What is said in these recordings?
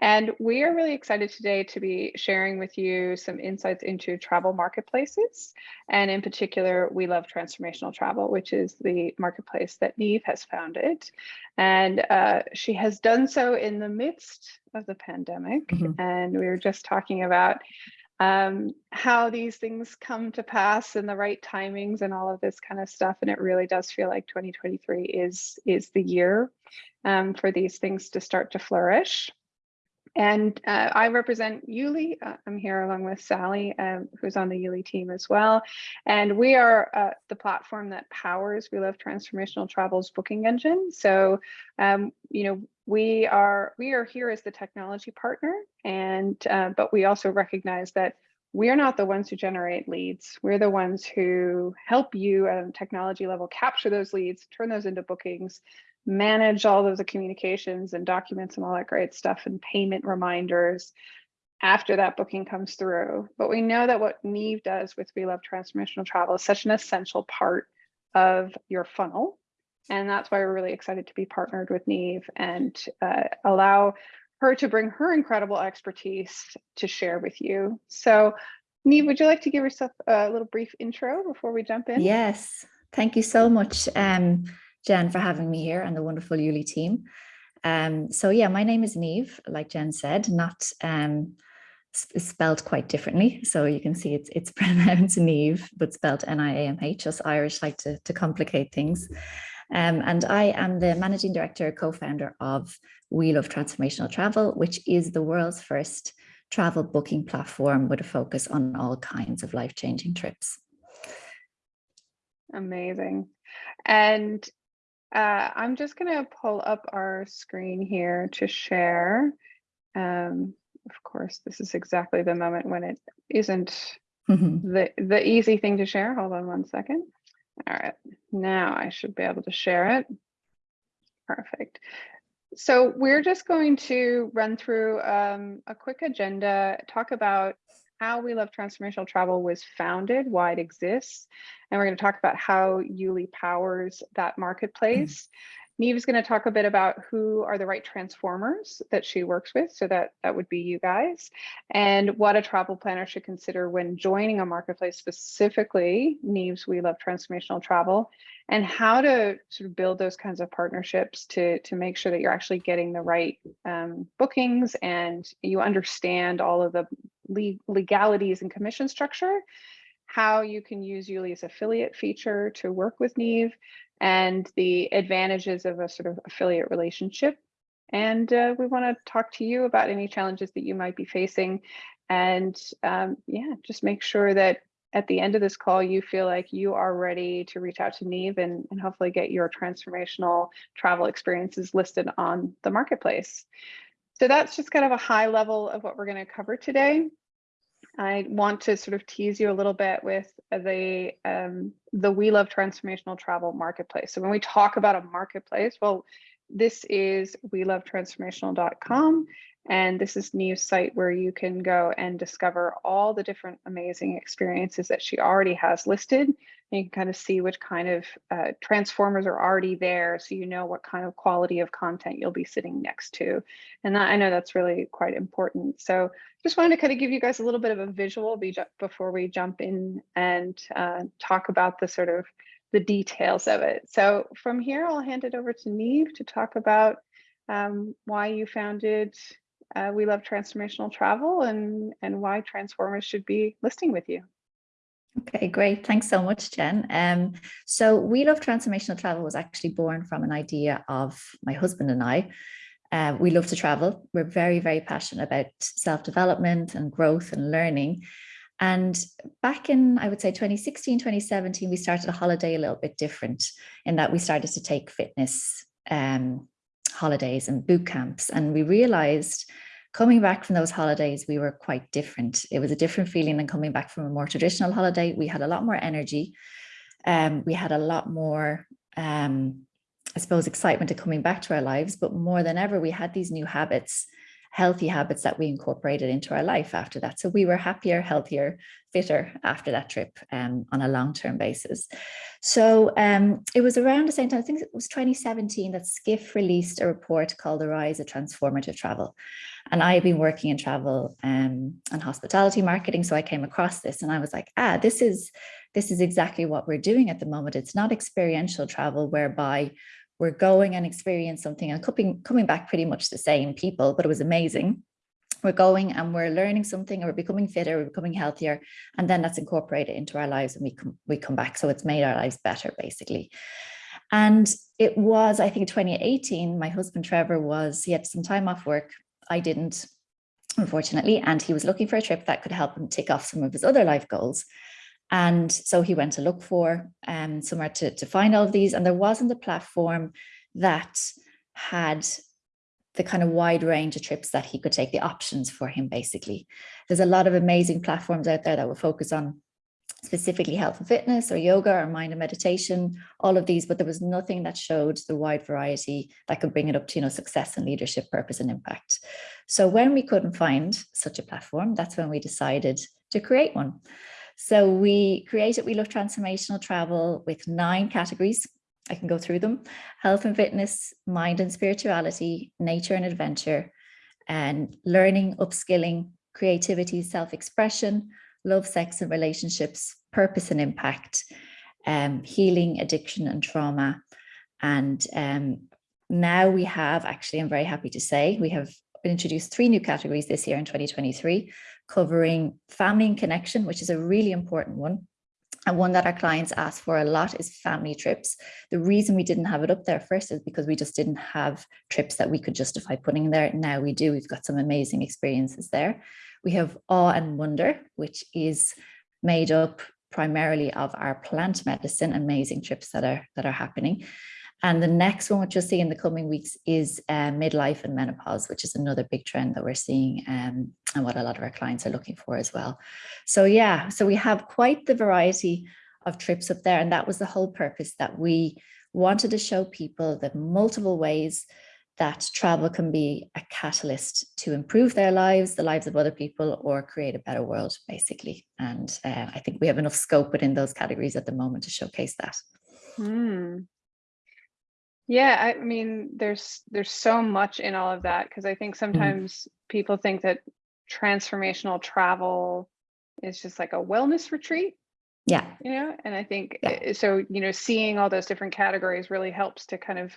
And we are really excited today to be sharing with you some insights into travel marketplaces. And in particular, we love transformational travel, which is the marketplace that Niamh has founded. And uh, she has done so in the midst of the pandemic. Mm -hmm. And we were just talking about um, how these things come to pass and the right timings and all of this kind of stuff. And it really does feel like 2023 is, is the year um, for these things to start to flourish. And uh, I represent Yuli. Uh, I'm here along with Sally, um, who's on the Yuli team as well. And we are uh, the platform that powers We Love Transformational Travel's booking engine. So, um, you know, we are we are here as the technology partner, and uh, but we also recognize that we are not the ones who generate leads. We're the ones who help you at a technology level capture those leads, turn those into bookings, manage all of the communications and documents and all that great stuff and payment reminders after that booking comes through. But we know that what Niamh does with We Love Transformational Travel is such an essential part of your funnel. And that's why we're really excited to be partnered with Niamh and uh, allow her to bring her incredible expertise to share with you. So Niamh, would you like to give yourself a little brief intro before we jump in? Yes, thank you so much. Um, Jen, for having me here and the wonderful Yuli team. Um, so yeah, my name is Niamh, like Jen said, not um, spelled quite differently. So you can see it's it's pronounced Neve, but spelled N-I-A-M-H. Us Irish like to, to complicate things. Um, and I am the managing director, co-founder of We Love Transformational Travel, which is the world's first travel booking platform with a focus on all kinds of life-changing trips. Amazing. And uh, I'm just going to pull up our screen here to share. Um, of course, this is exactly the moment when it isn't mm -hmm. the, the easy thing to share. Hold on one second. All right, now I should be able to share it. Perfect. So we're just going to run through um, a quick agenda, talk about how We Love Transformational Travel was founded, why it exists, and we're going to talk about how Yuli powers that marketplace. Niamh is going to talk a bit about who are the right transformers that she works with. So that, that would be you guys and what a travel planner should consider when joining a marketplace, specifically Niamh's We Love Transformational Travel and how to sort of build those kinds of partnerships to, to make sure that you're actually getting the right um, bookings and you understand all of the legalities and commission structure how you can use Yuli's affiliate feature to work with Niamh and the advantages of a sort of affiliate relationship. And uh, we want to talk to you about any challenges that you might be facing. And um, yeah, just make sure that at the end of this call, you feel like you are ready to reach out to Niamh and, and hopefully get your transformational travel experiences listed on the marketplace. So that's just kind of a high level of what we're going to cover today. I want to sort of tease you a little bit with the um, the We Love Transformational Travel Marketplace. So when we talk about a marketplace, well, this is welovetransformational.com and this is new site where you can go and discover all the different amazing experiences that she already has listed. And you can kind of see which kind of uh, transformers are already there so you know what kind of quality of content you'll be sitting next to. And that, I know that's really quite important. So just wanted to kind of give you guys a little bit of a visual before we jump in and uh, talk about the sort of the details of it. So from here, I'll hand it over to Niamh to talk about um, why you founded uh, we love transformational travel and, and why transformers should be listing with you. Okay, great. Thanks so much, Jen. Um, so We Love Transformational Travel was actually born from an idea of my husband and I. Uh, we love to travel. We're very, very passionate about self-development and growth and learning. And back in, I would say 2016, 2017, we started a holiday a little bit different in that we started to take fitness um, holidays and boot camps. And we realized coming back from those holidays, we were quite different. It was a different feeling than coming back from a more traditional holiday. We had a lot more energy. Um, we had a lot more, um, I suppose, excitement to coming back to our lives, but more than ever, we had these new habits healthy habits that we incorporated into our life after that. So we were happier, healthier, fitter after that trip um, on a long-term basis. So um, it was around the same time, I think it was 2017 that Skift released a report called The Rise of Transformative Travel. And I had been working in travel um, and hospitality marketing. So I came across this and I was like, ah, this is, this is exactly what we're doing at the moment. It's not experiential travel whereby we're going and experience something and coming, coming back pretty much the same people, but it was amazing. We're going and we're learning something, or we're becoming fitter, we're becoming healthier, and then that's incorporated into our lives and we come, we come back. So it's made our lives better, basically. And it was, I think, 2018, my husband Trevor was, he had some time off work. I didn't, unfortunately, and he was looking for a trip that could help him tick off some of his other life goals. And so he went to look for um, somewhere to, to find all of these. And there wasn't a platform that had the kind of wide range of trips that he could take, the options for him, basically. There's a lot of amazing platforms out there that will focus on specifically health and fitness or yoga or mind and meditation, all of these, but there was nothing that showed the wide variety that could bring it up to, you know, success and leadership, purpose and impact. So when we couldn't find such a platform, that's when we decided to create one. So we created We Love Transformational Travel with nine categories. I can go through them. Health and fitness, mind and spirituality, nature and adventure, and learning, upskilling, creativity, self-expression, love, sex and relationships, purpose and impact, um, healing, addiction and trauma. And um, now we have, actually, I'm very happy to say, we have introduced three new categories this year in 2023 covering family and connection, which is a really important one. And one that our clients ask for a lot is family trips. The reason we didn't have it up there first is because we just didn't have trips that we could justify putting there. Now we do, we've got some amazing experiences there. We have awe and wonder, which is made up primarily of our plant medicine, amazing trips that are that are happening. And the next one, which you'll see in the coming weeks, is uh, midlife and menopause, which is another big trend that we're seeing um, and what a lot of our clients are looking for as well. So yeah, so we have quite the variety of trips up there. And that was the whole purpose that we wanted to show people the multiple ways that travel can be a catalyst to improve their lives, the lives of other people, or create a better world, basically. And uh, I think we have enough scope within those categories at the moment to showcase that. Hmm. Yeah, I mean, there's there's so much in all of that because I think Mm-hmm. sometimes people think that transformational travel is just like a wellness retreat, Yeah, you know, and I think Yeah. uh, so, you know, seeing all those different categories really helps to kind of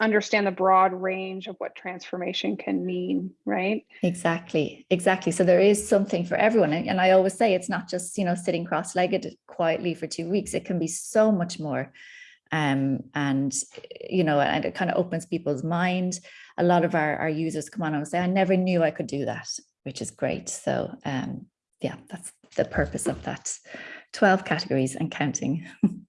understand the broad range of what transformation can mean, right? exactly, exactly. So there is something for everyone. And and I always say it's not just, you know, sitting cross-legged quietly for two weeks. It can be so much more. Um, and, you know, and it kind of opens people's mind. A lot of our, our users come on and say, I never knew I could do that, which is great. So um, yeah, that's the purpose of that 12 categories and counting.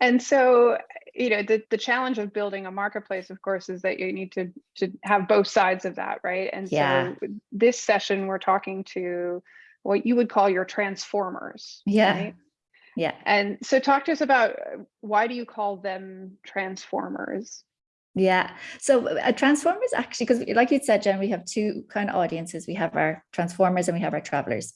And so, you know, the, the challenge of building a marketplace, of course, is that you need to to have both sides of that, right? And Yeah. so this session, we're talking to what you would call your transformers. Yeah. right? Yeah. And so talk to us about uh, why do you call them transformers? Yeah. So uh, Transformers actually, because like you said, Jen, we have two kind of audiences. We have our Transformers and we have our travelers.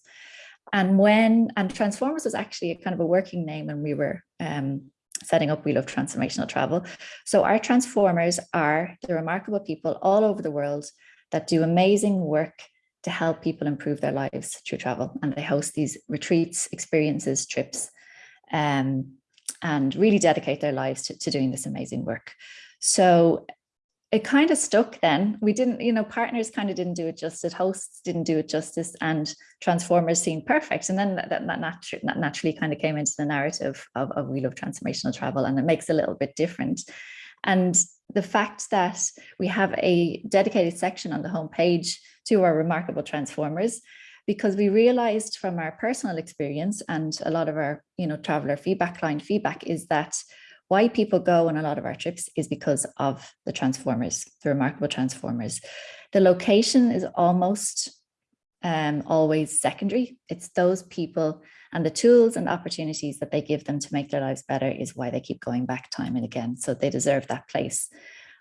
And when, and Transformers was actually a kind of a working name when we were um, setting up We Love Transformational Travel. So our Transformers are the remarkable people all over the world that do amazing work to help people improve their lives through travel. And they host these retreats, experiences, trips, um, and really dedicate their lives to, to doing this amazing work. So it kind of stuck then. We didn't, you know, partners kind of didn't do it justice, hosts didn't do it justice, and transformers seemed perfect. And then that, that, natu that naturally kind of came into the narrative of, of We Love Transformational Travel, and it makes a little bit different. And the fact that we have a dedicated section on the homepage to our remarkable transformers, because we realized from our personal experience and a lot of our, you know, traveler feedback, client feedback is that why people go on a lot of our trips is because of the transformers, the remarkable transformers. The location is almost um, always secondary. It's those people and the tools and opportunities that they give them to make their lives better is why they keep going back time and again. So they deserve that place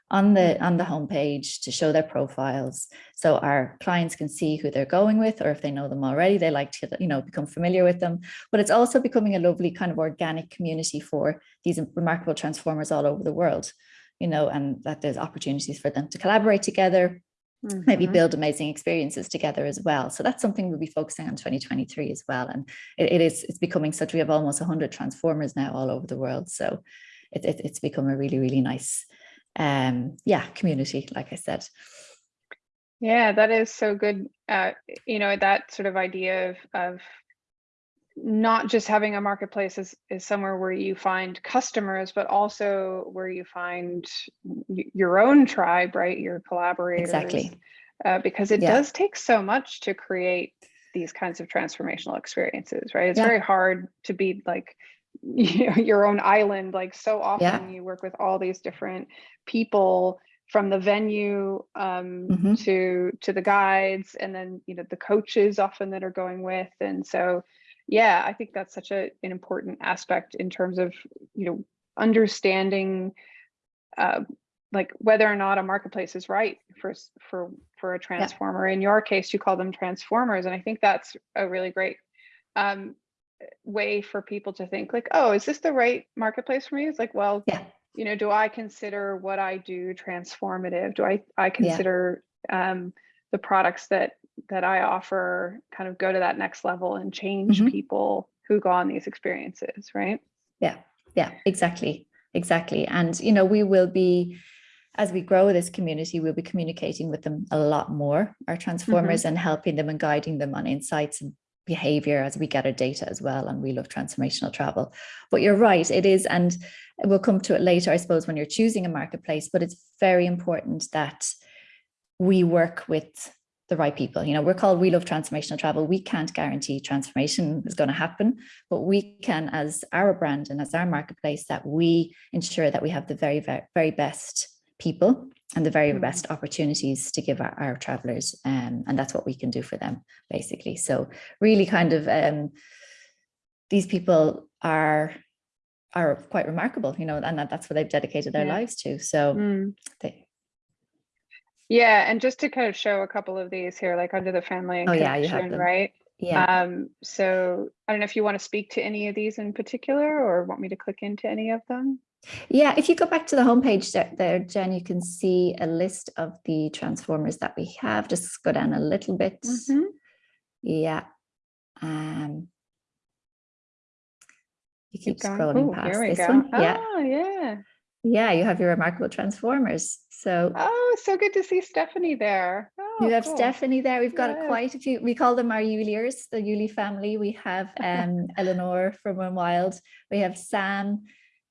on the on the homepage to show their profiles so our clients can see who they're going with or if they know them already they like to you know become familiar with them. But it's also becoming a lovely kind of organic community for these remarkable transformers all over the world you know and that there's opportunities for them to collaborate together maybe Mhm. build amazing experiences together as well. So that's something we'll be focusing on 2023 as well and it, it is it's becoming such we have almost 100 transformers now all over the world so it, it, it's become a really really nice um yeah community like i said Yeah, that is so good. Uh, you know, that sort of idea of of not just having a marketplace is is somewhere where you find customers, but also where you find your own tribe, right? Your collaborators. exactly Uh, because it Yeah. does take so much to create these kinds of transformational experiences, right? It's Yeah. very hard to be like your own island. Like so often you work with all these different people from the venue um, Mhm. to to the guides and then you know the coaches often that are going with and so yeah i think that's such a, an important aspect in terms of you know understanding uh, like whether or not a marketplace is right for for for a transformer in your case you call them transformers and i think that's a really great um, way for people to think like oh is this the right marketplace for me? It's like well yeah. you know do i consider what i do transformative? Do i i consider um, the products that that i offer kind of go to that next level and change Mhm. people who go on these experiences right? Yeah. Yeah. Exactly. Exactly. And you know we will be as we grow this community we'll be communicating with them a lot more our transformers and helping them and guiding them on insights and behavior as we gather data as well and we love transformational travel. But you're right it is and we'll come to it later i suppose when you're choosing a marketplace but it's very important that we work with the right people. You know we're called we love transformational travel. We can't guarantee transformation is going to happen but we can as our brand and as our marketplace that we ensure that we have the very very, very best people and the very Mhm. best opportunities to give our, our travelers um, and that's what we can do for them basically so really kind of um, these people are are quite remarkable you know and that, that's what they've dedicated their Yeah. lives to so Mm. they, yeah and just to kind of show a couple of these here like under the family and Oh, yeah, you have them. right yeah um so i don't know if you want to speak to any of these in particular or want me to click into any of them Yeah, if you go back to the homepage there, Jen, you can see a list of the transformers that we have. Just go down a little bit. Mhm. Yeah. Um, you keep going. scrolling Ooh, past this go. one. Yeah. Oh, yeah. Yeah, you have your remarkable transformers. So Oh, so good to see Stephanie there. Oh, you have cool. Stephanie there. We've got Yes. quite a few. We call them our Yuliers, the Yuli family. We have um, Eleanor from Run Wild. We have Sam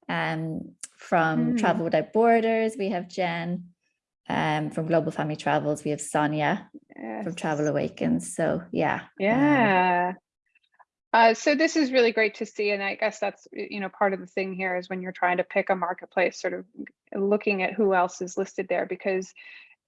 um, from Mm. Travel Without Borders. We have Jen um, from Global Family Travels. We have Sonia from Travel Yes. Awakens. So yeah. um, Yeah. Uh, so this is really great to see, and I guess that's you know part of the thing here is when you're trying to pick a marketplace, sort of looking at who else is listed there because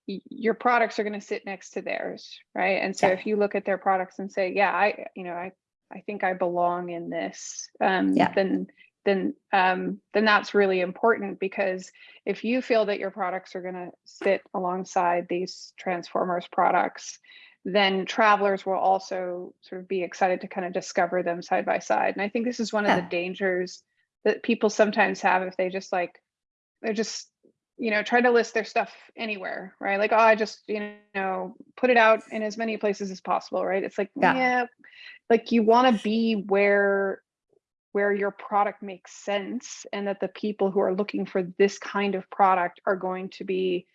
your products are going to sit next to theirs, right? And so Yeah. if you look at their products and say, yeah, I you know I I think I belong in this, um, Yeah. then then um, then that's really important because if you feel that your products are going to sit alongside these Transformers products, then travelers will also sort of be excited to kind of discover them side by side. And I think this is one of Yeah. the dangers that people sometimes have if they just like they're just you know try to list their stuff anywhere right like oh i just you know put it out in as many places as possible right it's like Yeah. yeah, like you want to be where where your product makes sense and that the people who are looking for this kind of product are going to be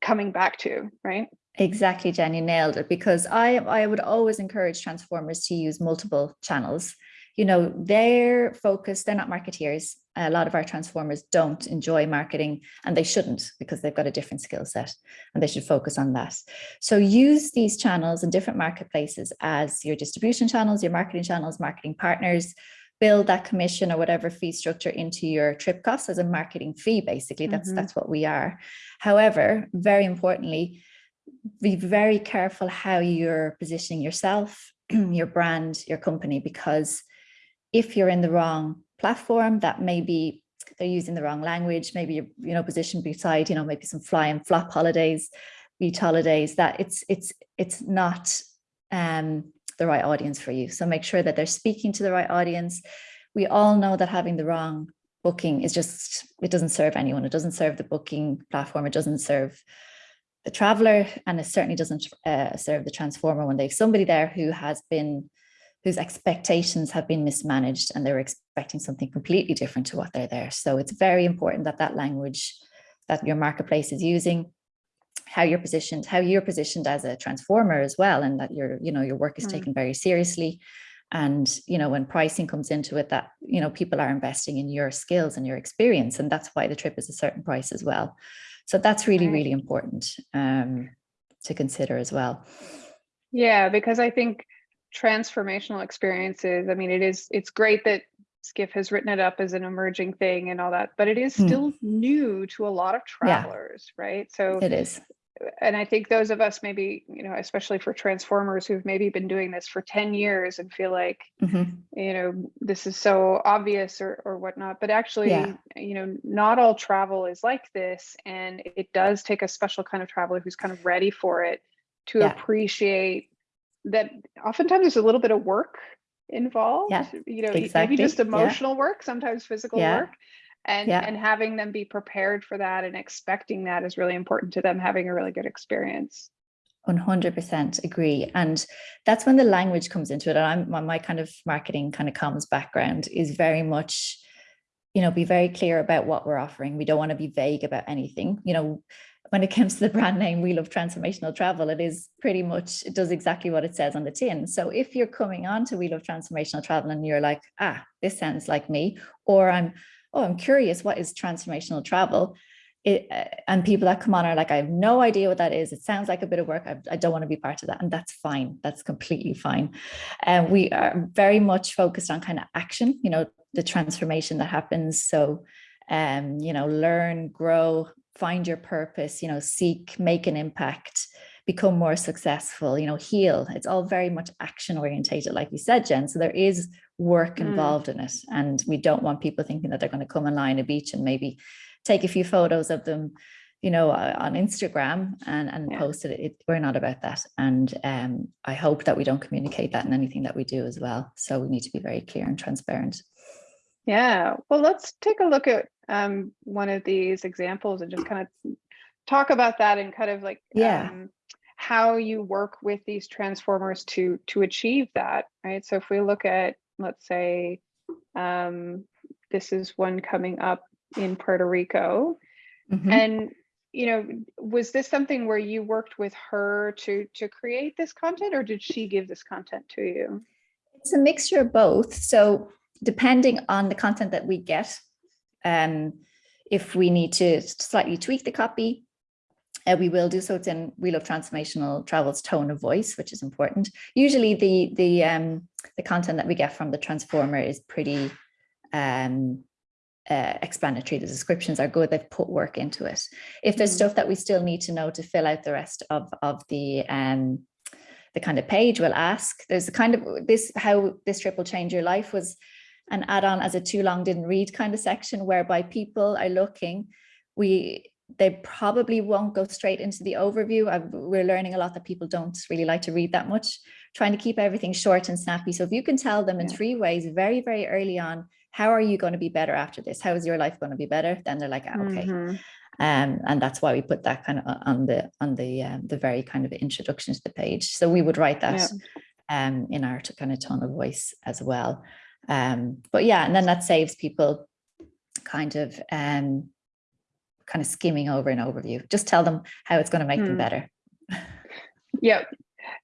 coming back to right Exactly, Jen, you nailed it. Because I I would always encourage transformers to use multiple channels. You know, they're focused, they're not marketeers. A lot of our transformers don't enjoy marketing and they shouldn't because they've got a different skill set and they should focus on that. So use these channels in different marketplaces as your distribution channels, your marketing channels, marketing partners, build that commission or whatever fee structure into your trip costs as a marketing fee, basically. That's Mhm. that's what we are. However, very importantly, be very careful how you're positioning yourself, your brand, your company, because if you're in the wrong platform, that may be they're using the wrong language, maybe you're, you know, positioned beside, you know, maybe some fly and flop holidays, beach holidays, that it's, it's, it's not um, the right audience for you. So make sure that they're speaking to the right audience. We all know that having the wrong booking is just, it doesn't serve anyone. It doesn't serve the booking platform. It doesn't serve the traveler and it certainly doesn't uh, serve the transformer when they've somebody there who has been whose expectations have been mismanaged and they're expecting something completely different to what they're there. So it's very important that that language that your marketplace is using, how you're positioned, how you're positioned as a transformer as well, and that your, you know, your work is Mm. taken very seriously. And, you know, when pricing comes into it, that, you know, people are investing in your skills and your experience, and that's why the trip is a certain price as well. So that's really, Right. really important um, to consider as well. Yeah, because I think transformational experiences, I mean, it is, it's great that Skift has written it up as an emerging thing and all that, but it is Hmm. still new to a lot of Yeah. travelers, right? So, It is. and I think those of us maybe, you know, especially for transformers who've maybe been doing this for 10 years and feel like, Mhm. you know, this is so obvious or, or whatnot, but actually, Yeah. you know, not all travel is like this. And it does take a special kind of traveler who's kind of ready for it to Yeah. appreciate that oftentimes there's a little bit of work involved, Yeah, you know, maybe exactly, just yeah. emotional work, sometimes physical Yeah, work. And, yeah. and having them be prepared for that and expecting that is really important to them having a really good experience. 100% agree. And that's when the language comes into it. And I'm, my, my kind of marketing kind of comms background is very much, you know, be very clear about what we're offering. We don't want to be vague about anything. You know, when it comes to the brand name, we love transformational travel. It is pretty much, it does exactly what it says on the tin. So if you're coming on to We Love Transformational Travel and you're like, ah, this sounds like me, or I'm, oh, I'm curious, what is transformational travel? It, uh, and people that come on are like, I have no idea what that is. It sounds like a bit of work. I, I don't want to be part of that. And that's fine. That's completely fine. And we are very much focused on kind of action, you know, the transformation that happens. So, um, you know, learn, grow, find your purpose, you know, seek, make an impact, become more successful, you know, heal. It's all very much action orientated, like you said, Jen. So there is work Mm. involved in it. And we don't want people thinking that they're going to come and lie on a beach and maybe take a few photos of them, you know, uh, on Instagram and, and Yeah. post it. it. We're not about that. And um, I hope that we don't communicate that in anything that we do as well. So we need to be very clear and transparent. Yeah, well, let's take a look at um, one of these examples and just kind of talk about that and kind of like Yeah. um, how you work with these transformers to to achieve that, right? So if we look at, let's say, um, this is one coming up in Puerto Rico, Mhm. and you know, was this something where you worked with her to to create this content, or did she give this content to you? It's a mixture of both. So depending on the content that we get, um, if we need to slightly tweak the copy, uh, we will do so. It's in We Love Transformational Travel's tone of voice, which is important. Usually the the um, the content that we get from the transformer is pretty um, uh, explanatory. The descriptions are good. They've put work into it. If there's Mhm. stuff that we still need to know to fill out the rest of of the um, the kind of page, we'll ask. There's a kind of this how this trip will change your life was an add-on as a too long didn't read kind of section whereby people are looking. We they probably won't go straight into the overview. I've, we're learning a lot that people don't really like to read that much, trying to keep everything short and snappy. So if you can tell them in Yeah. three ways, very, very early on, how are you going to be better after this? How is your life going to be better? Then they're like, ah, okay. Mhm. Um, and that's why we put that kind of on the on the um, the very kind of introduction to the page. So we would write that um, in our kind of tone of voice as well. Um, but yeah, and then that saves people kind of um, kind of skimming over an overview. Just tell them how it's going to make them Hmm. better. Yep.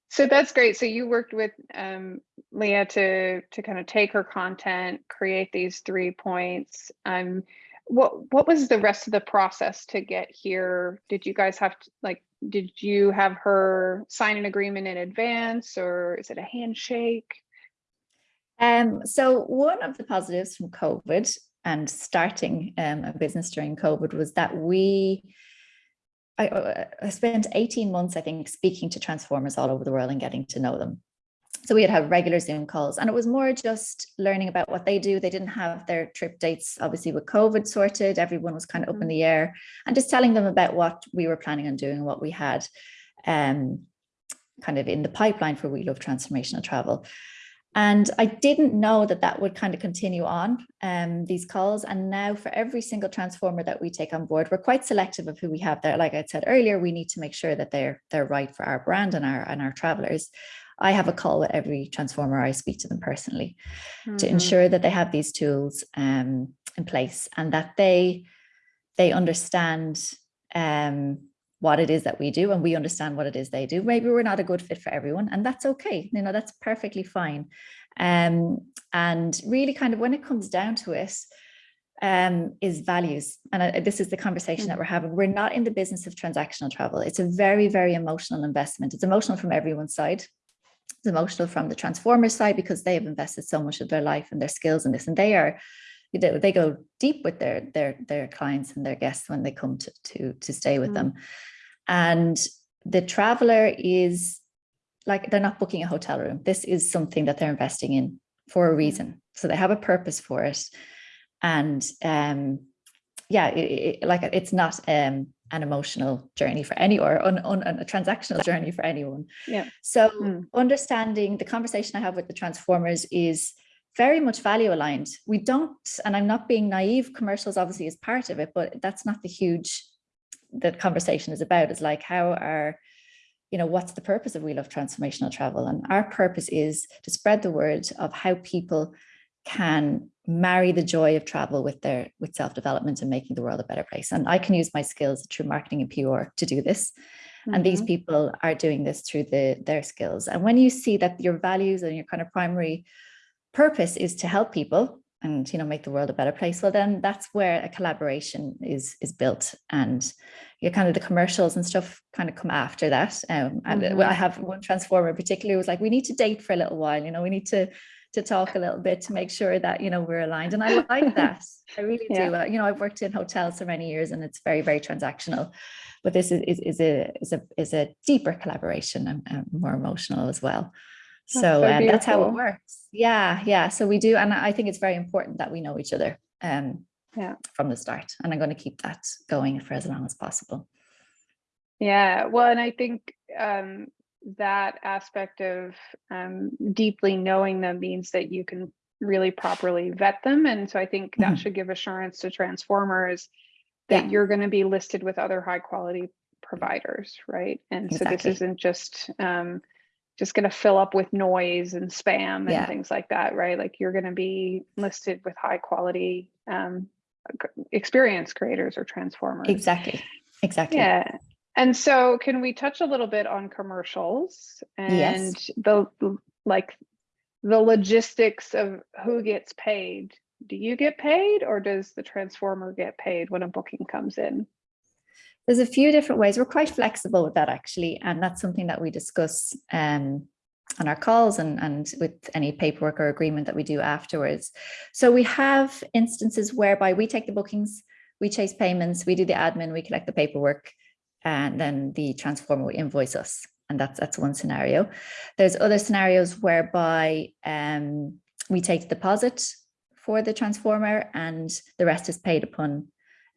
So that's great. So you worked with um, Leah to to kind of take her content, create these three points. Um, what what was the rest of the process to get here? Did you guys have to like? Did you have her sign an agreement in advance, or is it a handshake? Um, so one of the positives from COVID and starting um, a business during COVID was that we, I, uh, I spent 18 months, I think, speaking to transformers all over the world and getting to know them. So we'd have regular Zoom calls and it was more just learning about what they do. They didn't have their trip dates, obviously with COVID sorted, everyone was kind of up in Mhm. the air and just telling them about what we were planning on doing, what we had um, kind of in the pipeline for We Love Transformational Travel. And I didn't know that that would kind of continue on um, these calls. And now for every single transformer that we take on board, we're quite selective of who we have there. Like I said earlier, we need to make sure that they're they're right for our brand and our and our travelers. I have a call with every transformer. I speak to them personally to Mhm. ensure that they have these tools um, in place and that they they understand um, what it is that we do and we understand what it is they do. Maybe we're not a good fit for everyone, and that's okay. You know, that's perfectly fine. Um, and really, kind of when it comes down to it, um, is values. And I, this is the conversation that Mm. we're having. We're not in the business of transactional travel. It's a very, very emotional investment. It's emotional from everyone's side. It's emotional from the transformer side because they have invested so much of their life and their skills in this, and they are they go deep with their their their clients and their guests when they come to to to stay with Mm. them. And the traveler is like they're not booking a hotel room. This is something that they're investing in for a reason. So they have a purpose for it. And um yeah, it, it, like it's not um an emotional journey for any or un, un, a transactional journey for anyone. Yeah. So Mm. understanding the conversation I have with the transformers is very much value aligned. We don't, and I'm not being naive, commercials obviously is part of it, but that's not the huge that conversation is about. Is like how are, you know, what's the purpose of We Love Transformational Travel? And our purpose is to spread the word of how people can marry the joy of travel with their with self-development and making the world a better place. And I can use my skills through marketing and PR to do this. And these Mhm. people are doing this through the their skills. And when you see that your values and your kind of primary purpose is to help people and you know make the world a better place well then that's where a collaboration is is built. And you kind of the commercials and stuff kind of come after that. Um and uh, Mhm. i have one transformer particularly was like we need to date for a little while you know we need to to talk a little bit to make sure that you know we're aligned. And i like that. I really Yeah. do Uh, you know i've worked in hotels for many years and it's very very transactional. But this is is, is a is a is a deeper collaboration and, and more emotional as well That's so, so um, that's how it works yeah yeah so we do and i think it's very important that we know each other um Yeah. from the start and i'm going to keep that going for as long as possible Yeah, well, and I think um, that aspect of um, deeply knowing them means that you can really properly vet them. And so I think that Mhm. should give assurance to transformers that Yeah. you're going to be listed with other high quality providers, right? And so this isn't just um, just going to fill up with noise and spam and Yeah. things like that, right? Like you're going to be listed with high quality um, experience creators or transformers. exactly exactly Yeah. And so can we touch a little bit on commercials and Yes. the like the logistics of who gets paid? Do you get paid or does the transformer get paid when a booking comes in? There's a few different ways. We're quite flexible with that actually and that's something that we discuss um on our calls and and with any paperwork or agreement that we do afterwards. So we have instances whereby we take the bookings we chase payments we do the admin we collect the paperwork and then the transformer will invoice us and that's that's one scenario. There's other scenarios whereby um we take the deposit for the transformer and the rest is paid upon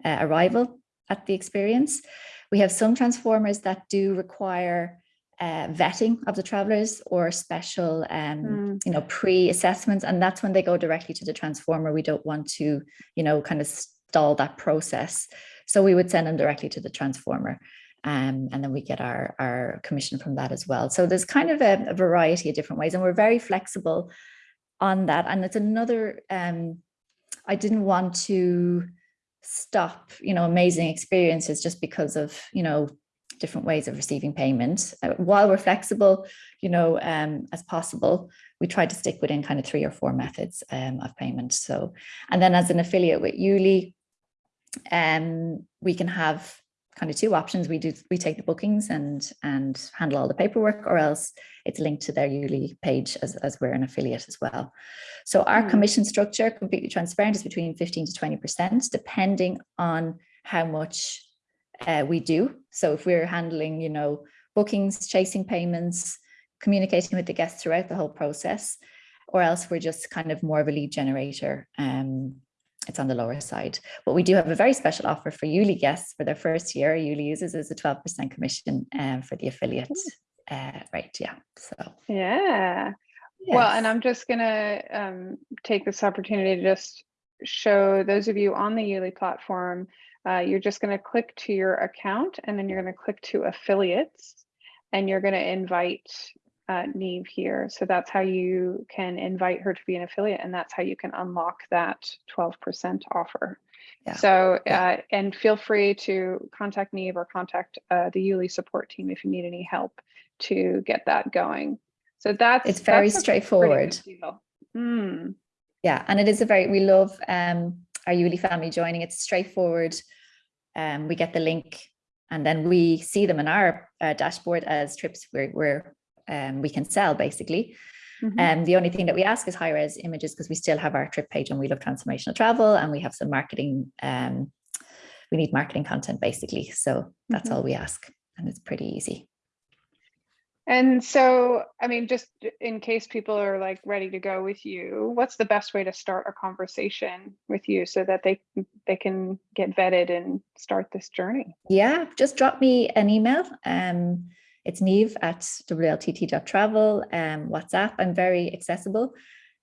uh, arrival at the experience. We have some transformers that do require uh, vetting of the travelers or special, um, Mm. you know, pre-assessments, and that's when they go directly to the transformer. We don't want to, you know, kind of stall that process. So we would send them directly to the transformer. Um, and then we get our, our commission from that as well. So there's kind of a, a variety of different ways, and we're very flexible on that. And it's another, um, I didn't want to stop, you know, amazing experiences just because of, you know, different ways of receiving payment. Uh, while we're flexible, you know, um, as possible, we try to stick within kind of three or four methods um, of payment. So, and then as an affiliate with Yuli, um, we can have kind of two options. We do we take the bookings and and handle all the paperwork, or else it's linked to their Yuli page as, as we're an affiliate as well. So our Hmm. commission structure, completely transparent, is between 15 to 20%, depending on how much uh, we do. So if we're handling, you know, bookings, chasing payments, communicating with the guests throughout the whole process, or else we're just kind of more of a lead generator. Um, it's on the lower side. But we do have a very special offer for Yuli guests for their first year. Yuli uses is a 12% commission um, for the affiliate. Uh, right, yeah. So Yeah. Well, and. I'm just gonna um, take this opportunity to just show those of you on the Yuli platform, uh, you're just gonna click to your account and then you're gonna click to affiliates and you're gonna invite uh, Niamh here. So that's how you can invite her to be an affiliate and that's how you can unlock that 12% offer. Yeah, So, yeah. uh, and feel free to contact Niamh or contact uh, the Yuli support team if you need any help to get that going. So that's It's very that's straightforward. Mm, Yeah, and it is a very, we love um, our Yuli family joining. It's straightforward. Um, we get the link and then we see them in our uh, dashboard as trips where, where um, we can sell basically. And the only thing that we ask is high res images because we still have our trip page and We Love Transformational Travel and we have some marketing. Um, we need marketing content basically. So that's Mhm. all we ask. And it's pretty easy. And so, I mean, just in case people are like ready to go with you, what's the best way to start a conversation with you so that they they can get vetted and start this journey? Yeah, just drop me an email. Um, it's Niamh at wltt.travel, um, WhatsApp. I'm very accessible.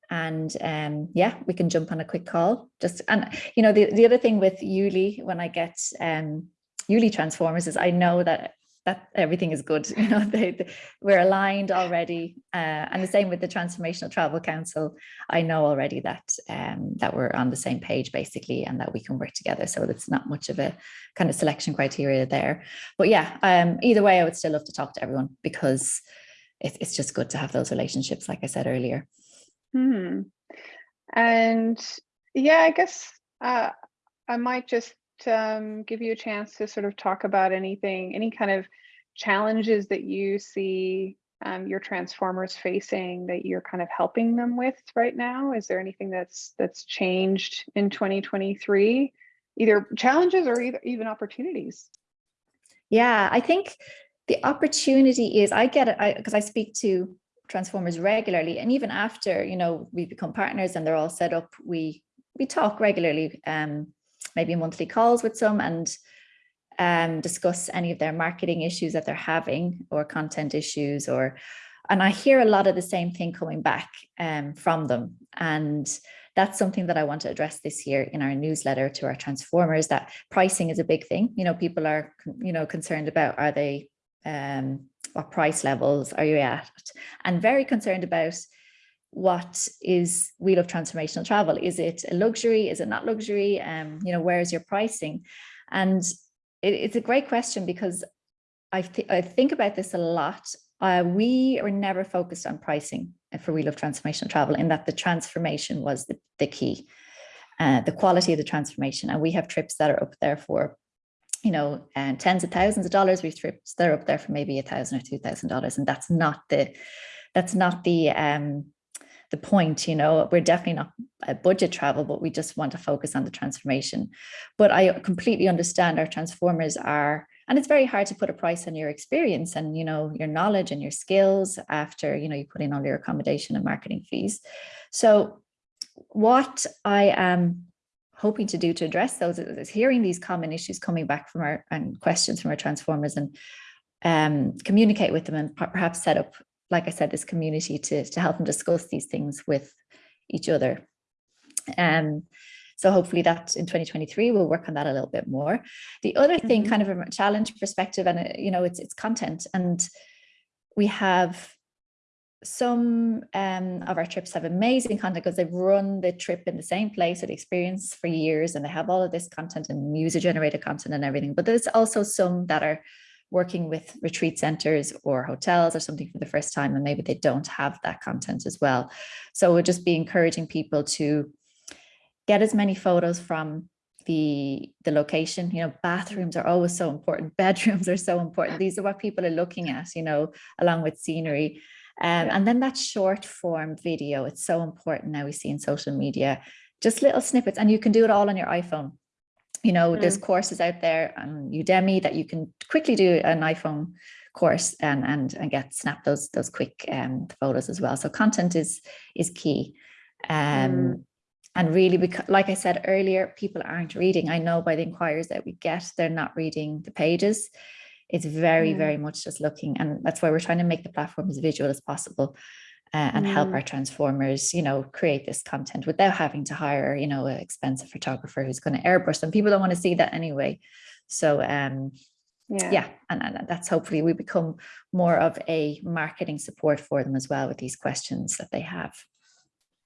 And um, yeah, we can jump on a quick call. Just and you know, the, the other thing with Yuli, when I get um Yuli transformers, is I know that that everything is good. You know, they, they- we're aligned already. Uh, and the same with the Transformational Travel Council. I know already that um, that we're on the same page basically, and that we can work together. So it's not much of a kind of selection criteria there. But yeah, um, either way, I would still love to talk to everyone because it, it's just good to have those relationships, like I said earlier. Hmm. And yeah, I guess uh, I might just um, give you a chance to sort of talk about anything, any kind of challenges that you see um, your transformers facing that you're kind of helping them with right now. Is there anything that's that's changed in 2023? Either challenges or either even opportunities. Yeah, I think the opportunity is I get it because I, speak to transformers regularly, and even after you know we become partners and they're all set up, we we talk regularly, um, maybe monthly calls with some and um, discuss any of their marketing issues that they're having or content issues or and I hear a lot of the same thing coming back um, from them. And that's something that I want to address this year in our newsletter to our transformers that pricing is a big thing. You know people are you know concerned about are they um, what price levels are you at? And very concerned about what is We Love Transformational Travel? Is it a luxury? Is it not luxury? Um you know where is your pricing? And it, it's a great question because I, th I think about this a lot. Uh, we are never focused on pricing for We Love Transformational Travel in that the transformation was the, the key uh, the quality of the transformation. And we have trips that are up there for you know and tens of thousands of dollars. We've trips that are up there for maybe a thousand or two thousand dollars. And that's not the that's not the um the point you know we're definitely not a budget travel but we just want to focus on the transformation. But i completely understand our transformers are and it's very hard to put a price on your experience and you know your knowledge and your skills after you know you put in all your accommodation and marketing fees. So what i am hoping to do to address those is, hearing these common issues coming back from our and questions from our transformers and um, communicate with them and perhaps set up like I said, this community to, to help them discuss these things with each other. Um, so hopefully that in 2023, we'll work on that a little bit more. The other thing Mhm. kind of a challenge perspective, and uh, you know, it's it's content and we have some um, of our trips have amazing content because they've run the trip in the same place or the experience for years and they have all of this content and user generated content and everything. But there's also some that are working with retreat centers or hotels or something for the first time and maybe they don't have that content as well. So we'll just be encouraging people to get as many photos from the the location. You know bathrooms are always so important. Bedrooms are so important. These are what people are looking at you know along with scenery. Um, and then that short form video it's so important now we see in social media. Just little snippets and you can do it all on your iphone you know, there's courses out there on Udemy that you can quickly do an iPhone course and and and get snap those those quick um, photos as well. So content is is key. Um, Mm. And really, because, like I said earlier, people aren't reading. I know by the inquiries that we get, they're not reading the pages. It's very, Mm. very much just looking, and that's why we're trying to make the platform as visual as possible uh, and help Mm. our transformers, you know, create this content without having to hire, you know, an expensive photographer who's going to airbrush them. People don't want to see that anyway. So, um, Yeah. yeah, and, and that's hopefully we become more of a marketing support for them as well with these questions that they have.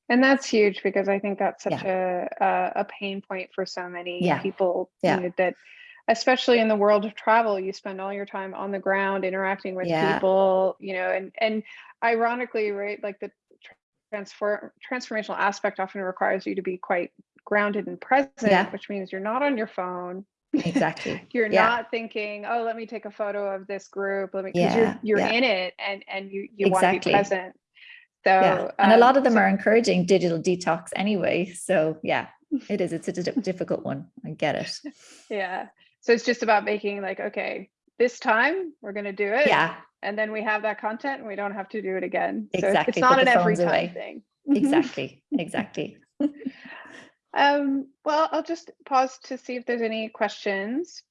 And that's huge because I think that's such a, a a pain point for so many Yeah. people. you know, that, especially in the world of travel, you spend all your time on the ground interacting with Yeah. people. You know, and and ironically, right, like the transfer transformational aspect often requires you to be quite grounded and present, Yeah. which means you're not on your phone. Exactly. You're Yeah. not thinking, oh, let me take a photo of this group. Let me, because Yeah, you're you're in it and and you you want to be present. So. And a um, lot of them so- are encouraging digital detox anyway. So yeah, it is. It's a difficult one. I get it. Yeah. So it's just about making like, okay, this time we're going to do it. Yeah, And then we have that content and we don't have to do it again. So it's- Exactly, it's not an every time away. thing. exactly. Exactly. Um, well, I'll just pause to see if there's any questions.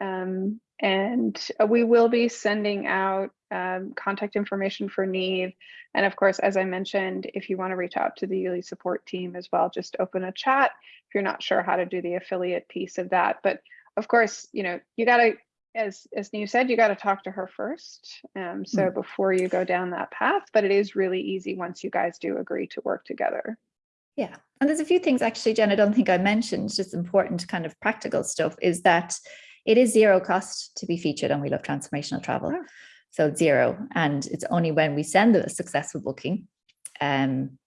Um, and uh, we will be sending out um, contact information for Niamh. And of course, as I mentioned, if you want to reach out to the Yuli support team as well, just open a chat if you're not sure how to do the affiliate piece of that. But of course, you know, you got to, as, as Niamh said, you got to talk to her first. Um, so before you go down that path, but it is really easy once you guys do agree to work together. Yeah. And there's a few things actually, Jen, I don't think I mentioned, just important kind of practical stuff is that it is zero cost to be featured on We Love Transformational Travel. Oh. So zero. And it's only when we send a successful booking um,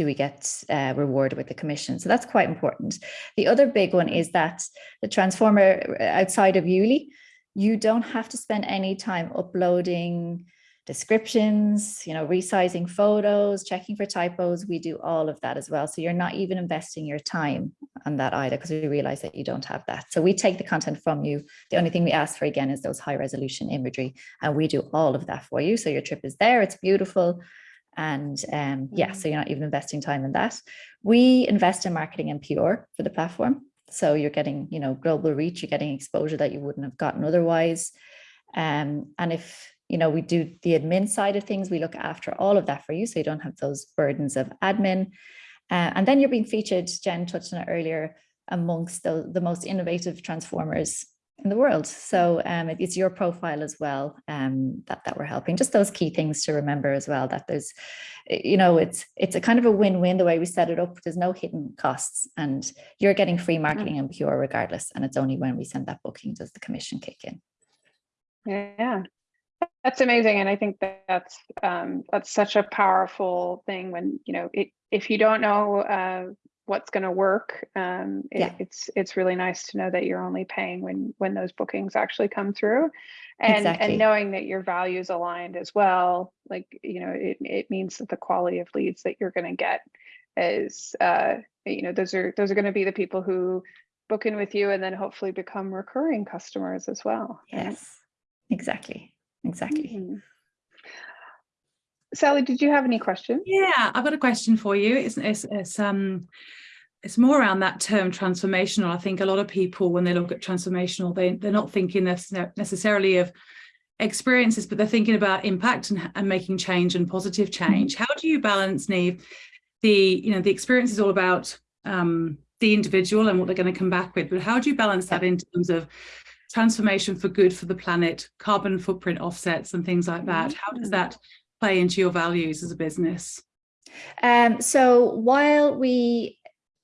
do we get uh, rewarded with the commission. So that's quite important. The other big one is that the transformer uh, outside of Yuli, you don't have to spend any time uploading descriptions, you know, resizing photos, checking for typos. We do all of that as well. So you're not even investing your time on that either because we realize that you don't have that. So we take the content from you. The only thing we ask for again is those high resolution imagery and we do all of that for you. So your trip is there, it's beautiful. And um, yeah, Mm. so you're not even investing time in that. We invest in marketing and PR for the platform. So you're getting, you know, global reach, you're getting exposure that you wouldn't have gotten otherwise. Um, and if you know we do the admin side of things, we look after all of that for you, so you don't have those burdens of admin. Uh, and then you're being featured, Jen touched on it earlier, amongst the, the most innovative transformers in the world. So um, it- it's your profile as well um, that that we're helping. Just those key things to remember as well. That there's, you know, it's it's a kind of a win-win the way we set it up. There's no hidden costs, and you're getting free marketing and PR regardless. And it's only when we send that booking does the commission kick in. Yeah, that's amazing, and I think that that's um, that's such a powerful thing when you know it. If you don't know uh, what's going to work, um, it, Yeah. it's it's really nice to know that you're only paying when when those bookings actually come through, and Exactly. and knowing that your values aligned as well. Like you know, it it means that the quality of leads that you're going to get is uh, you know those are those are going to be the people who book in with you and then hopefully become recurring customers as well. right? Yes, exactly, exactly. Mhm. Sally, did you have any questions? Yeah, I've got a question for you. It's, it's, it's um it's more around that term transformational. I think a lot of people, when they look at transformational, they they're not thinking necessarily of experiences, but they're thinking about impact and, and making change and positive change. How do you balance, Niamh? The you know the experience is all about um, the individual and what they're going to come back with, but how do you balance that in terms of transformation for good for the planet, carbon footprint offsets, and things like that? How does that play into your values as a business? Um, so while we,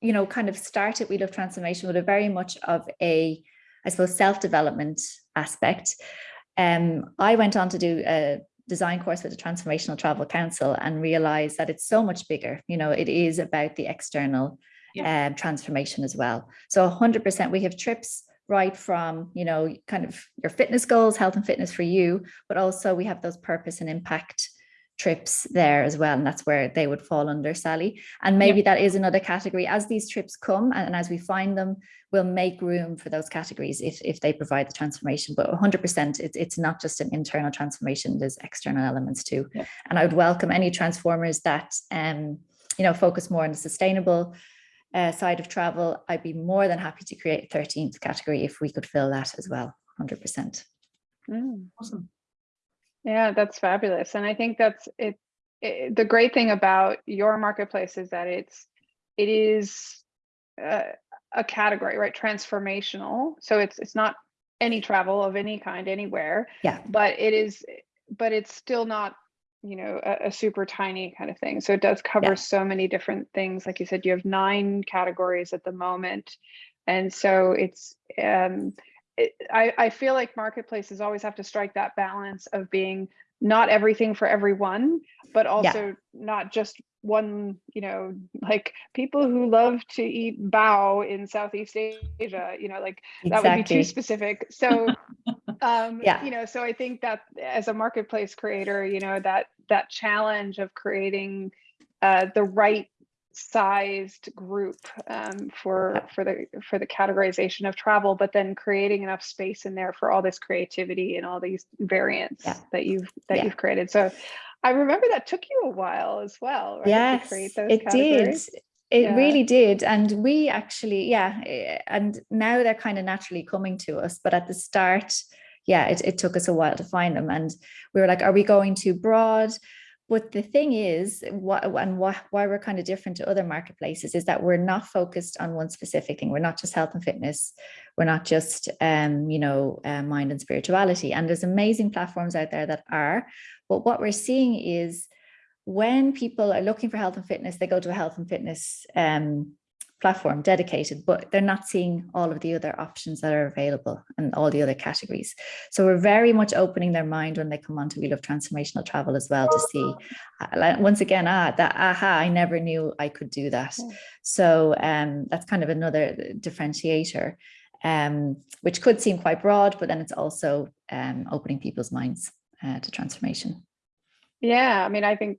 you know, kind of started We Love Transformation with a very much of a, I suppose, self-development aspect, um, I went on to do a design course with the Transformational Travel Council and realized that it's so much bigger. You know, it is about the external um, transformation as well. So 100%, we have trips right from, you know, kind of your fitness goals, health and fitness for you, but also we have those purpose and impact trips there as well. And that's where they would fall under Sally. And maybe that is another category as these trips come and, and as we find them, we'll make room for those categories if, if they provide the transformation. But 100%, it's, it's not just an internal transformation, there's external elements too. Yeah. And I would welcome any transformers that, um, you know, focus more on the sustainable uh, side of travel. I'd be more than happy to create a 13th category if we could fill that as well, 100%. Mm. Awesome. Yeah, that's fabulous. And I think that's it, it. The great thing about your marketplace is that it's it is uh, a category, right? Transformational. So it's it's not any travel of any kind anywhere, Yeah, but it is but it's still not you know a, a super tiny kind of thing. So it does cover Yeah. so many different things. Like you said, you have nine categories at the moment, and so it's um it, I, I feel like marketplaces always have to strike that balance of being not everything for everyone, but also not just one, you know, like people who love to eat bao in Southeast Asia, you know, like that would be too specific. So, um, Yeah. you know, so I think that as a marketplace creator, you know, that that challenge of creating uh, the right sized group um, for for the for the categorization of travel, but then creating enough space in there for all this creativity and all these variants Yeah. that you've that Yeah. you've created. So I remember that took you a while as well, right? to Yes, create those it did. It Yeah. really did. And we actually, yeah, eh, and now they're kind of naturally coming to us. But at the start, yeah, it, it took us a while to find them. And we were like, are we going too broad? But the thing is, what and why, why we're kind of different to other marketplaces is that we're not focused on one specific thing. We're not just health and fitness. We're not just, um, you know, uh, mind and spirituality. And there's amazing platforms out there that are. But what we're seeing is when people are looking for health and fitness, they go to a health and fitness um, platform dedicated, but they're not seeing all of the other options that are available and all the other categories. So we're very much opening their mind when they come onto We Love Transformational Travel as well to see, uh, once again, ah, that aha, I never knew I could do that. So um, that's kind of another differentiator, um, which could seem quite broad, but then it's also um, opening people's minds uh, to transformation. Yeah, I mean, I think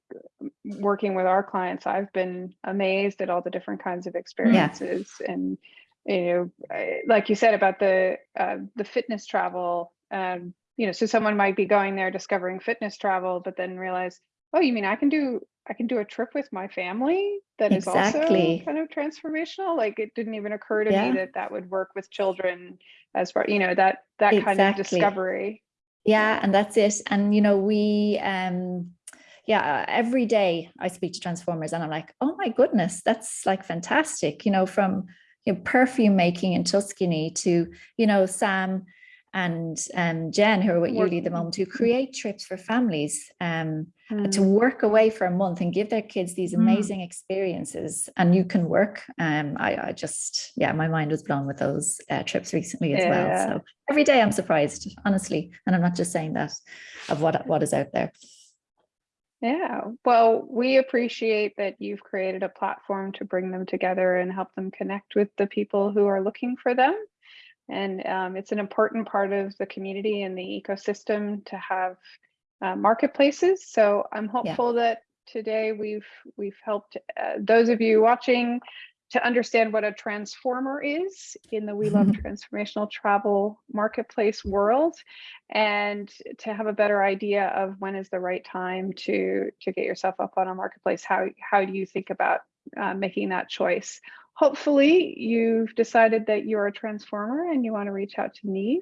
working with our clients, I've been amazed at all the different kinds of experiences, and you know, like you said about the uh, the fitness travel. Um, you know, so someone might be going there discovering fitness travel, but then realize, oh, you mean I can do I can do a trip with my family that is Exactly. also kind of transformational. Like it didn't even occur to Yeah. me that that would work with children as far you know that that kind of discovery. Yeah, and that's it. And you know, we um yeah, every day I speak to transformers and I'm like, oh my goodness, that's like fantastic, you know, from you know, perfume making in Tuscany to, you know, Sam and um Jen who are with Yuli at the moment who create trips for families um to Mm. work away for a month and give their kids these Mm. amazing experiences and you can work um I, I just yeah my mind was blown with those uh, trips recently as Yeah. well so every day I'm surprised honestly and I'm not just saying that of what what is out there Yeah, well, we appreciate that you've created a platform to bring them together and help them connect with the people who are looking for them. And um, it's an important part of the community and the ecosystem to have uh, marketplaces. So I'm hopeful that today we've we've helped uh, those of you watching to understand what a transformer is in the We Love Transformational Travel marketplace world and to have a better idea of when is the right time to to get yourself up on a marketplace. How how do you think about uh, making that choice? Hopefully you've decided that you're a transformer and you want to reach out to Niamh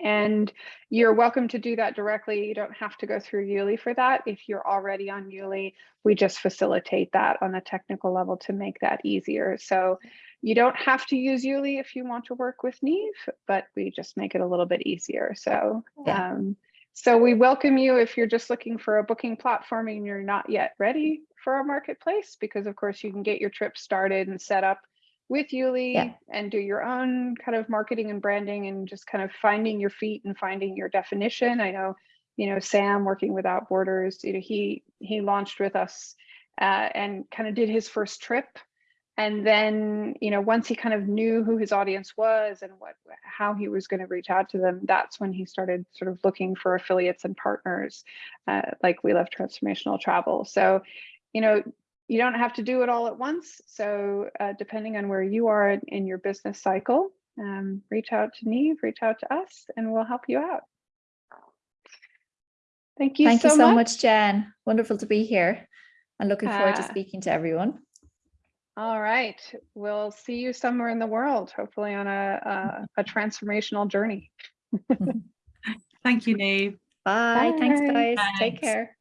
and you're welcome to do that directly you don't have to go through Yuli for that if you're already on Yuli we just facilitate that on a technical level to make that easier so you don't have to use Yuli if you want to work with Niamh, but we just make it a little bit easier. So, Yeah. um, so we welcome you if you're just looking for a booking platform and you're not yet ready for our marketplace, because of course you can get your trip started and set up with Yuli Yeah. and do your own kind of marketing and branding and just kind of finding your feet and finding your definition. I know, you know, Sam working without borders, you know, he he launched with us uh, and kind of did his first trip and then, you know, once he kind of knew who his audience was and what how he was going to reach out to them, that's when he started sort of looking for affiliates and partners uh, like We Love Transformational Travel. So, you know, you don't have to do it all at once. So uh, depending on where you are in, in your business cycle, um, reach out to Niamh, reach out to us, and we'll help you out. Thank you Thank so you so much. much, Jen. Wonderful to be here and looking forward to Ah. speaking to everyone. All right, we'll see you somewhere in the world, hopefully on a, a, a transformational journey. Thank you, Niamh. Bye. Thanks, Bye. guys. Take care.